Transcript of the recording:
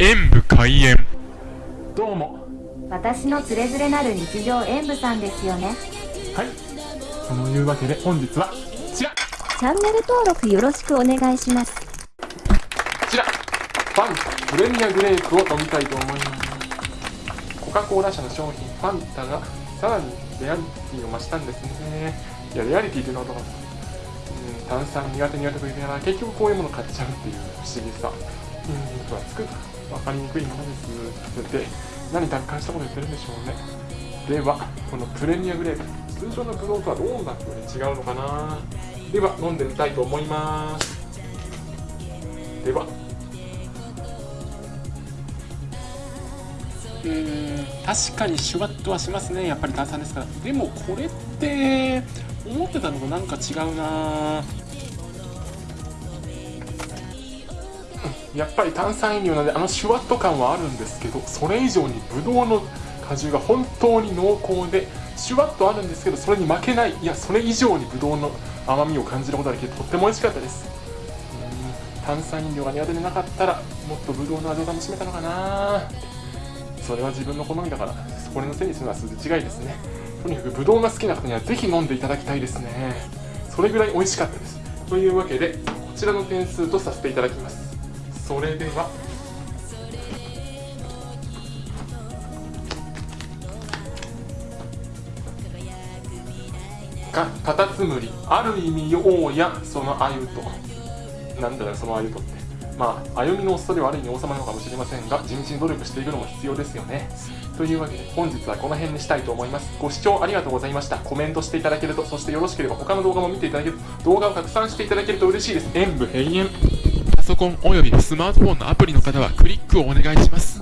演武開演。どうも。私のつれづれなる日常演舞さんですよね。はい。そのいうわけで本日はこちら。こチャンネル登録よろしくお願いします。ちら。ファンタプレミアグレープを飲みたいと思います。コカ・コーラ社の商品ファンタがさらにレアリティを増したんですね。いやレアリティというのはどうかなう。ん炭酸苦手苦手と言いながら結局こういうもの買っちゃうっていう不思議さうん。分厚く分かりにくいものですで何達観したこと言ってるんでしょうねではこのプレミアグレープ。通常のブドウとはどんな風に違うのかな？では飲んでみたいと思います。では。うーん確かにシュワッとはしますね。やっぱり炭酸ですから。でもこれって思ってたのとなんか違うな。やっぱり炭酸飲料なのであのシュワッと感はあるんですけどそれ以上にブドウの果汁が本当に濃厚でシュワッとあるんですけどそれに負けないいやそれ以上にブドウの甘みを感じることができてとっても美味しかったです。うん炭酸飲料が苦手でなかったらもっとブドウの味を楽しめたのかな。それは自分の好みだからそこれのせいにするのは筋違いですね。とにかくブドウが好きな方にはぜひ飲んでいただきたいですね。それぐらい美味しかったです。というわけでこちらの点数とさせていただきます。それでは。かカタツムリ。ある意味王やその鮎と。なんだよその鮎とって。まあ歩みのおっさではある意味王様なのかもしれませんが地道に努力していくのも必要ですよね。というわけで本日はこの辺にしたいと思います。ご視聴ありがとうございました。コメントしていただけるとそしてよろしければ他の動画も見ていただけると動画を拡散していただけると嬉しいです。演武閉園ソコンおよびスマートフォンのアプリの方はクリックをお願いします。